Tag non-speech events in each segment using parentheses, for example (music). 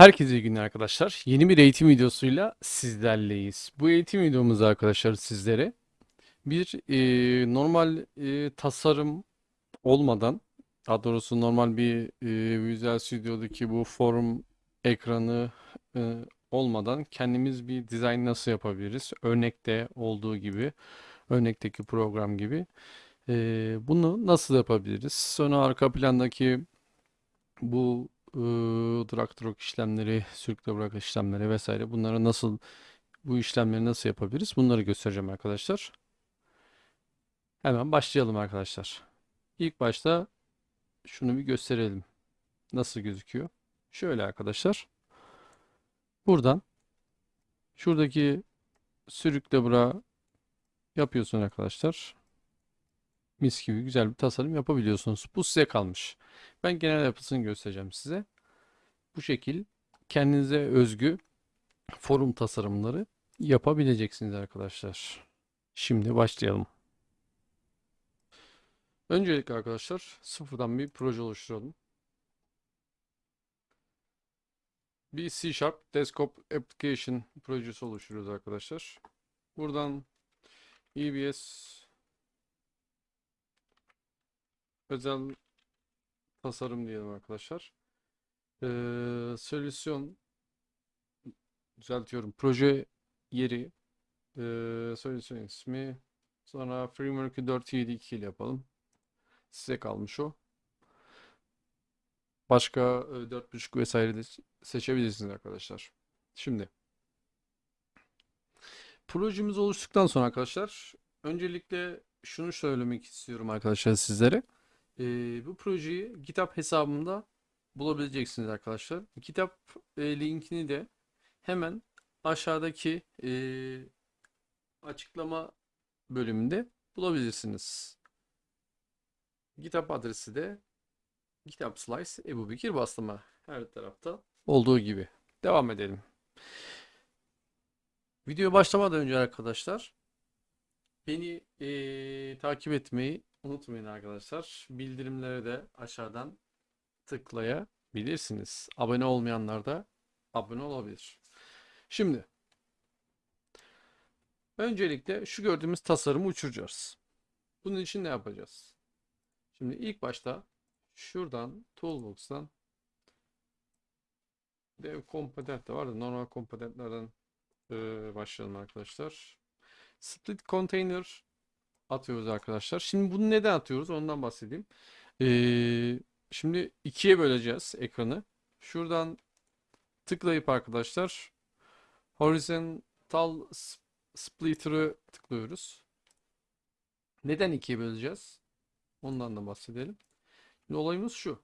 Herkese iyi günler arkadaşlar. Yeni bir eğitim videosuyla sizlerleyiz. Bu eğitim videomuzda arkadaşlar sizlere bir e, normal e, tasarım olmadan, daha doğrusu normal bir e, Visual Studio'daki bu form ekranı e, olmadan kendimiz bir dizayn nasıl yapabiliriz? Örnekte olduğu gibi, örnekteki program gibi. e, bunu nasıl yapabiliriz? Sonra arka plandaki bu drag drop işlemleri, sürükle bırak işlemleri vesaire bunları nasıl bu işlemleri nasıl yapabiliriz? Bunları göstereceğim arkadaşlar. Hemen başlayalım arkadaşlar. İlk başta şunu bir gösterelim. Nasıl gözüküyor? Şöyle arkadaşlar. Buradan şuradaki sürükle bırak yapıyorsun arkadaşlar. Mis gibi güzel bir tasarım yapabiliyorsunuz. Bu size kalmış. Ben genel yapısını göstereceğim size. Bu şekil kendinize özgü forum tasarımları yapabileceksiniz arkadaşlar. Şimdi başlayalım. Öncelikle arkadaşlar sıfırdan bir proje oluşturalım. Bir C Sharp Desktop Application projesi oluşturuyoruz arkadaşlar. Buradan EBS özel tasarım diyelim arkadaşlar. Ee, solüsyon düzeltiyorum. Proje yeri ee, solüsyon ismi sonra framework'ü 4.7.2 ile yapalım. Size kalmış o. Başka e, 4.5 vesaire de seçebilirsiniz arkadaşlar. Şimdi projemiz oluştuktan sonra arkadaşlar öncelikle şunu söylemek istiyorum arkadaşlar sizlere. Ee, bu projeyi GitHub hesabımda bulabileceksiniz arkadaşlar. Kitap e, linkini de hemen aşağıdaki e, açıklama bölümünde bulabilirsiniz. GitHub adresi de GitHub Slice Ebu Bekir Bastama her tarafta olduğu gibi. Devam edelim. Video başlamadan önce arkadaşlar beni e, takip etmeyi unutmayın arkadaşlar. Bildirimleri de aşağıdan tıklayabilirsiniz. Abone olmayanlar da abone olabilir. Şimdi öncelikle şu gördüğümüz tasarımı uçuracağız. Bunun için ne yapacağız? Şimdi ilk başta şuradan Toolbox'tan Dev Component de var da normal komponentlerden e, başlayalım arkadaşlar. Split Container atıyoruz arkadaşlar. Şimdi bunu neden atıyoruz? Ondan bahsedeyim. Ee, Şimdi ikiye böleceğiz ekranı. Şuradan tıklayıp arkadaşlar horizontal splitter'ı tıklıyoruz. Neden ikiye böleceğiz? Ondan da bahsedelim. Şimdi olayımız şu.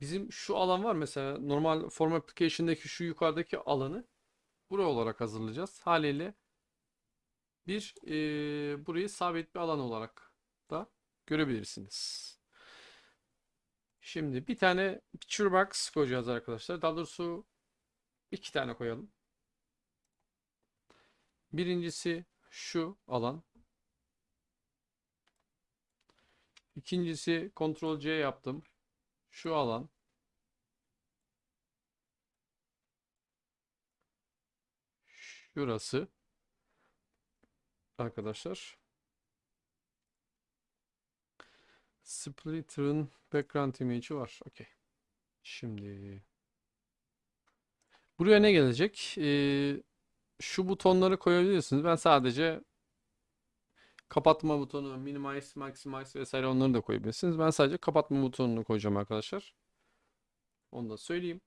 Bizim şu alan var mesela normal form application'daki şu yukarıdaki alanı buraya olarak hazırlayacağız. Haliyle bir e, burayı sabit bir alan olarak da görebilirsiniz. Şimdi bir tane picture box koyacağız arkadaşlar. Daha doğrusu iki tane koyalım. Birincisi şu alan. İkincisi Ctrl C yaptım. Şu alan. Şurası. Arkadaşlar. Splitter'ın background image'i var. Okey. Şimdi buraya ne gelecek? Ee, şu butonları koyabilirsiniz. Ben sadece kapatma butonu, minimize, maximize vesaire onları da koyabilirsiniz. Ben sadece kapatma butonunu koyacağım arkadaşlar. Onu da söyleyeyim.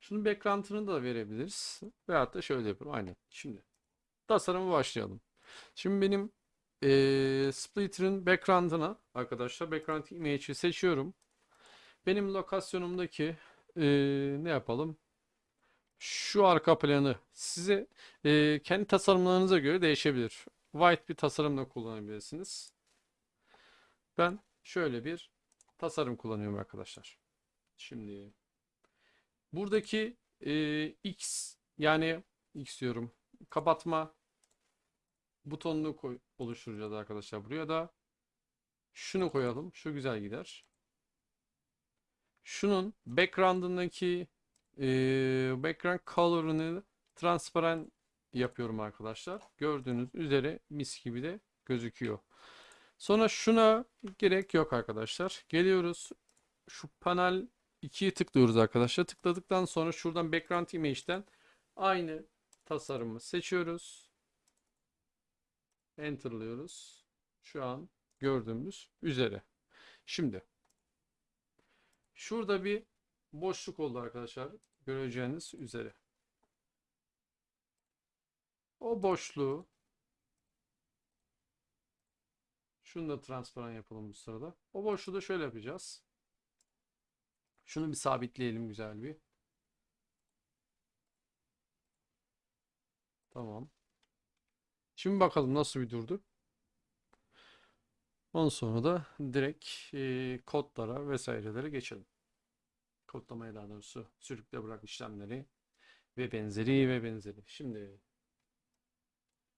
Şunun background'ını da verebiliriz. Veyahut da şöyle yapalım. Aynen. Şimdi tasarımı başlayalım. Şimdi benim e, splitter'ın background'ına arkadaşlar background image'i seçiyorum. Benim lokasyonumdaki e, ne yapalım? Şu arka planı size e, kendi tasarımlarınıza göre değişebilir. White bir tasarım da kullanabilirsiniz. Ben şöyle bir tasarım kullanıyorum arkadaşlar. Şimdi buradaki e, X yani X diyorum kapatma butonunu koy, oluşturacağız arkadaşlar. Buraya da şunu koyalım. Şu güzel gider. Şunun background'ındaki eee, background color'ını transparan yapıyorum arkadaşlar. Gördüğünüz üzere mis gibi de gözüküyor. Sonra şuna gerek yok arkadaşlar. Geliyoruz. Şu panel 2'ye tıklıyoruz arkadaşlar. Tıkladıktan sonra şuradan background image'den aynı tasarımı seçiyoruz. Enter'lıyoruz. Şu an gördüğümüz üzere. Şimdi şurada bir boşluk oldu arkadaşlar. Göreceğiniz üzere. O boşluğu şunu da transparan yapalım bu sırada. O boşluğu da şöyle yapacağız. Şunu bir sabitleyelim güzel bir. Tamam. Şimdi bakalım nasıl bir durdu. Ondan sonra da direkt e, kodlara vesairelere geçelim. Kodlamaya daha doğrusu sürükle bırak işlemleri ve benzeri ve benzeri. Şimdi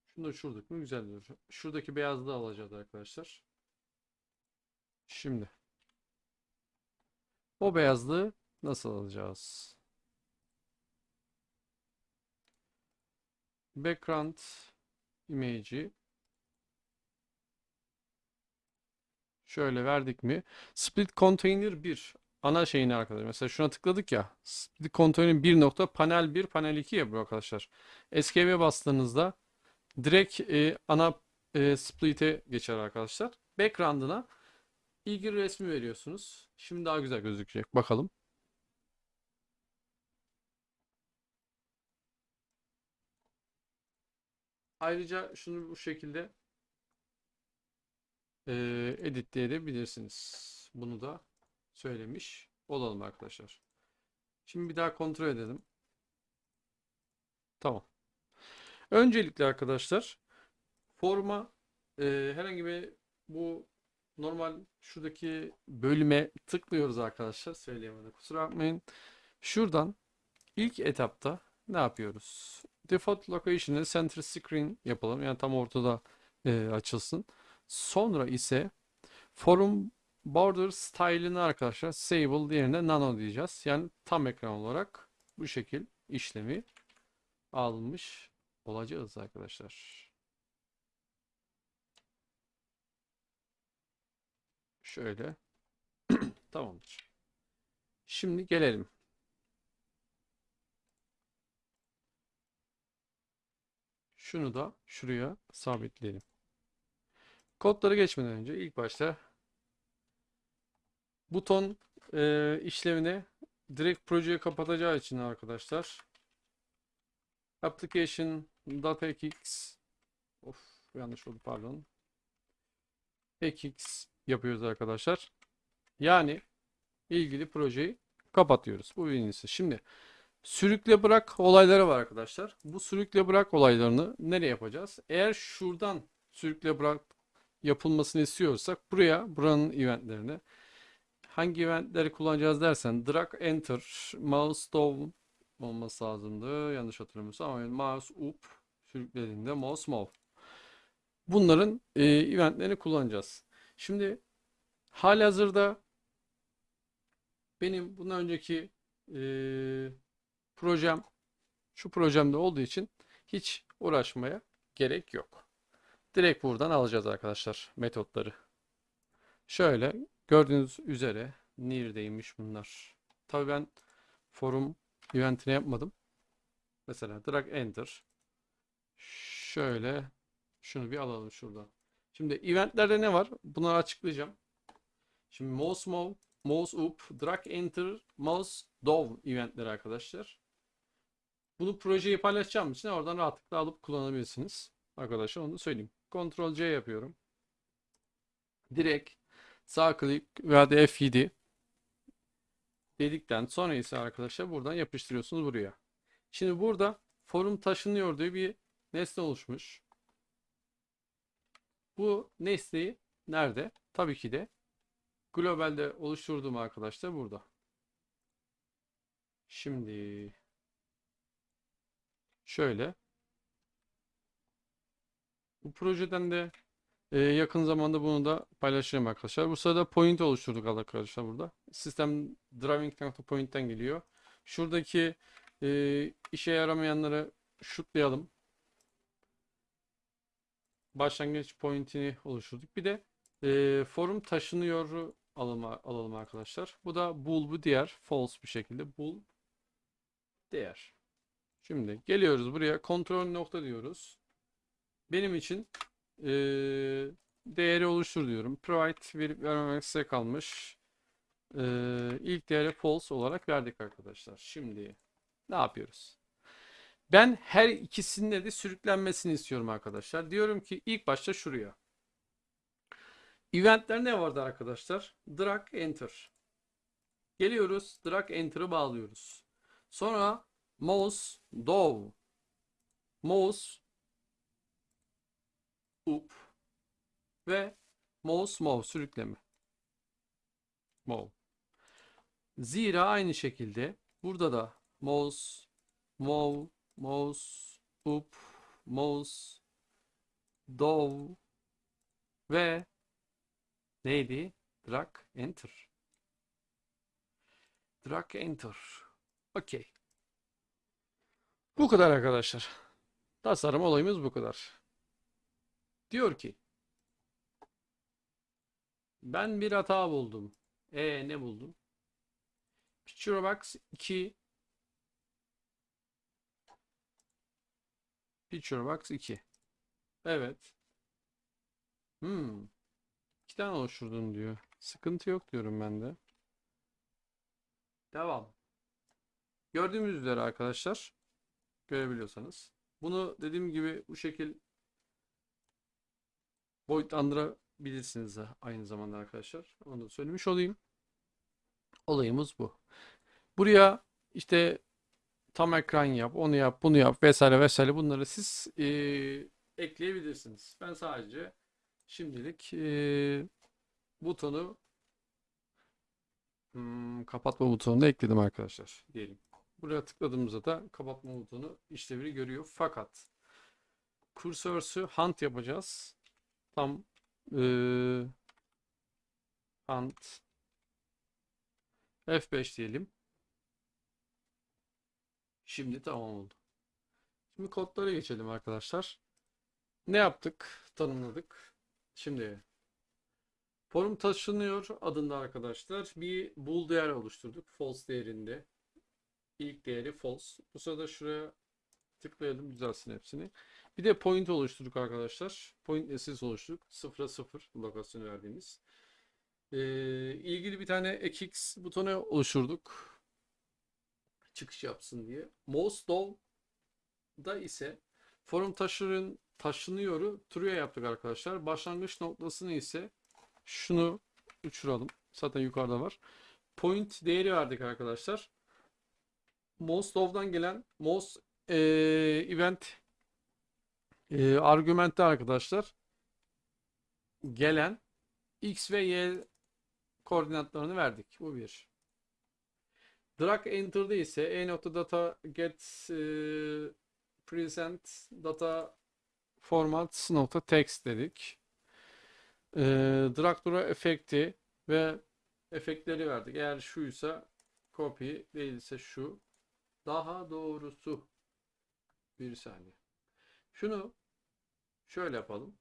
şunu da uçurduk mu güzel durur. Şuradaki beyazlığı alacağız arkadaşlar. Şimdi o beyazlığı nasıl alacağız? Background image'i şöyle verdik mi? Split container 1 ana şeyini arkadaşlar. Mesela şuna tıkladık ya. Split container 1 nokta panel 1 panel 2 ya bu arkadaşlar. Escape'e bastığınızda direkt e, ana e, split'e geçer arkadaşlar. Background'ına ilgili resmi veriyorsunuz. Şimdi daha güzel gözükecek. Bakalım. Ayrıca şunu bu şekilde e, editleyebilirsiniz. Bunu da söylemiş olalım arkadaşlar. Şimdi bir daha kontrol edelim. Tamam. Öncelikle arkadaşlar forma e, herhangi bir bu normal şuradaki bölüme tıklıyoruz arkadaşlar. Söyleyemedim kusura bakmayın. Şuradan ilk etapta ne yapıyoruz? Default location'ı center screen yapalım. Yani tam ortada e, açılsın. Sonra ise forum border style'ını arkadaşlar sable diğerine nano diyeceğiz. Yani tam ekran olarak bu şekil işlemi almış olacağız arkadaşlar. Şöyle. (clears throat) Tamamdır. Şimdi gelelim. Şunu da şuraya sabitleyelim. Kodları geçmeden önce ilk başta buton e, işlevini direkt projeyi kapatacağı için arkadaşlar application.xx of yanlış oldu pardon xx yapıyoruz arkadaşlar. Yani ilgili projeyi kapatıyoruz. Bu birincisi. Şimdi sürükle bırak olayları var arkadaşlar. Bu sürükle bırak olaylarını nereye yapacağız? Eğer şuradan sürükle bırak yapılmasını istiyorsak buraya buranın eventlerini hangi eventleri kullanacağız dersen drag enter mouse down olması lazımdı. Yanlış hatırlamıyorsam ama mouse up sürüklediğinde mouse move. Bunların e, eventlerini kullanacağız. Şimdi halihazırda benim bundan önceki e, projem şu projemde olduğu için hiç uğraşmaya gerek yok. Direkt buradan alacağız arkadaşlar metotları. Şöyle gördüğünüz üzere neredeymiş bunlar. Tabii ben forum eventini yapmadım. Mesela drag enter. Şöyle şunu bir alalım şuradan. Şimdi eventlerde ne var? Bunları açıklayacağım. Şimdi mouse move, mouse up, drag enter, mouse down eventleri arkadaşlar. Bunu projeyi paylaşacağım için oradan rahatlıkla alıp kullanabilirsiniz. Arkadaşlar onu da söyleyeyim. Ctrl C yapıyorum. Direkt sağ klik veya da F7 dedikten sonra ise arkadaşlar buradan yapıştırıyorsunuz buraya. Şimdi burada forum taşınıyor diye bir nesne oluşmuş. Bu nesneyi nerede? Tabii ki de globalde oluşturduğum arkadaşlar burada. Şimdi şöyle bu projeden de Ee, yakın zamanda bunu da paylaşacağım arkadaşlar. Bu sırada point oluşturduk arkadaşlar burada. Sistem driving.point'ten geliyor. Şuradaki e, işe yaramayanları şutlayalım. Başlangıç pointini oluşturduk. Bir de e, forum taşınıyor alalım, alalım arkadaşlar. Bu da bool bu diğer false bir şekilde bool değer. Şimdi geliyoruz buraya kontrol nokta diyoruz. Benim için e, değeri oluştur diyorum. Provide verip vermemek size kalmış. E, ilk değeri false olarak verdik arkadaşlar. Şimdi ne yapıyoruz? Ben her ikisinde de sürüklenmesini istiyorum arkadaşlar. Diyorum ki ilk başta şuraya. Eventler ne vardı arkadaşlar? Drag enter. Geliyoruz. Drag enter'ı bağlıyoruz. Sonra mouse dow. Mouse up ve mouse move sürükleme. Move. Zira aynı şekilde burada da mouse move mouse up mouse dow ve neydi? Drag enter. Drag enter. Okey. Bu kadar arkadaşlar. Tasarım olayımız bu kadar. Diyor ki ben bir hata buldum. E ne buldum? Picture box 2 Picture box 2 Evet. Hmm. İki tane oluşturdum diyor. Sıkıntı yok diyorum ben de. Devam. Gördüğümüz üzere arkadaşlar görebiliyorsanız. Bunu dediğim gibi bu şekil boyutlandırabilirsiniz de aynı zamanda arkadaşlar. Onu da söylemiş olayım. Olayımız bu. Buraya işte tam ekran yap, onu yap, bunu yap vesaire vesaire bunları siz e, ekleyebilirsiniz. Ben sadece şimdilik e, butonu hmm, kapatma butonunu ekledim arkadaşlar diyelim. Buraya tıkladığımızda da kapatma butonu işlevini görüyor. Fakat kursorsü hunt yapacağız. Tam e, hunt F5 diyelim. Şimdi tamam oldu. Şimdi kodlara geçelim arkadaşlar. Ne yaptık? Tanımladık. Şimdi forum taşınıyor adında arkadaşlar bir bool değer oluşturduk. False değerinde. İlk değeri false. Bu sırada şuraya tıklayalım düzelsin hepsini. Bir de point oluşturduk arkadaşlar. Point nesils oluşturduk. 0'a 0 lokasyonu verdiğimiz. Ee, ilgili bir tane ekx butonu oluşturduk. Çıkış yapsın diye. Mouse da ise forum taşırın taşınıyoru true'ya yaptık arkadaşlar. Başlangıç noktasını ise şunu uçuralım. Zaten yukarıda var. Point değeri verdik arkadaşlar. Most of'dan gelen most e, event e, argümente arkadaşlar gelen x ve y koordinatlarını verdik. Bu bir. Drag enter'da ise e nokta data get e, present data format nokta text dedik. E, drag dura efekti ve efektleri verdik. Eğer şuysa copy değilse şu. Daha doğrusu bir saniye. Şunu şöyle yapalım.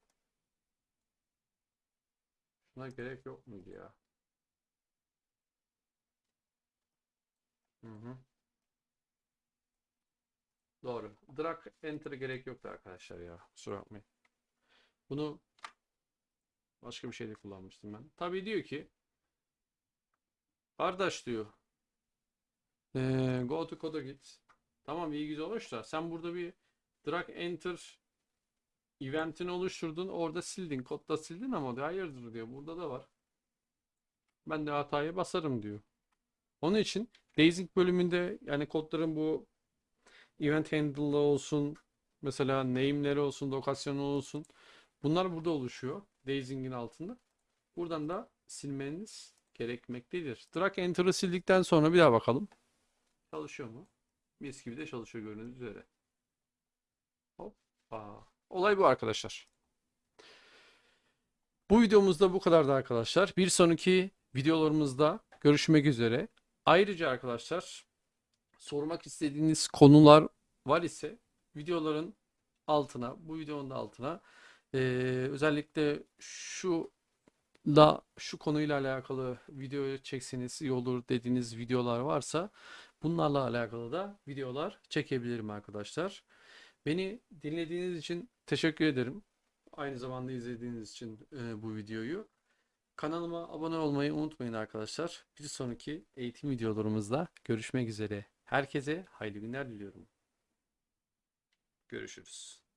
Şuna gerek yok muydu ya? Hı hı. Doğru. Drag enter gerek yoktu arkadaşlar ya. Kusura bakmayın. Bunu başka bir şeyde kullanmıştım ben. Tabii diyor ki kardeş diyor ee, go to code'a git. Tamam iyi güzel olmuş da sen burada bir drag enter eventini oluşturdun orada sildin kodda sildin ama diyor hayırdır diyor burada da var. Ben de hatayı basarım diyor. Onun için Dazing bölümünde yani kodların bu event handle'ı olsun mesela name'leri olsun lokasyonu olsun bunlar burada oluşuyor. Dazing'in altında. Buradan da silmeniz gerekmektedir. Drag enter'ı sildikten sonra bir daha bakalım. Çalışıyor mu? Mis gibi de çalışıyor gördüğünüz üzere. Hoppa. Olay bu arkadaşlar. Bu videomuzda bu kadardı arkadaşlar. Bir sonraki videolarımızda görüşmek üzere. Ayrıca arkadaşlar sormak istediğiniz konular var ise videoların altına, bu videonun altına eee, özellikle şu da şu konuyla alakalı video çekseniz iyi olur dediğiniz videolar varsa bunlarla alakalı da videolar çekebilirim arkadaşlar. Beni dinlediğiniz için teşekkür ederim. Aynı zamanda izlediğiniz için e, bu videoyu. Kanalıma abone olmayı unutmayın arkadaşlar. Bir sonraki eğitim videolarımızda görüşmek üzere. Herkese hayırlı günler diliyorum. Görüşürüz.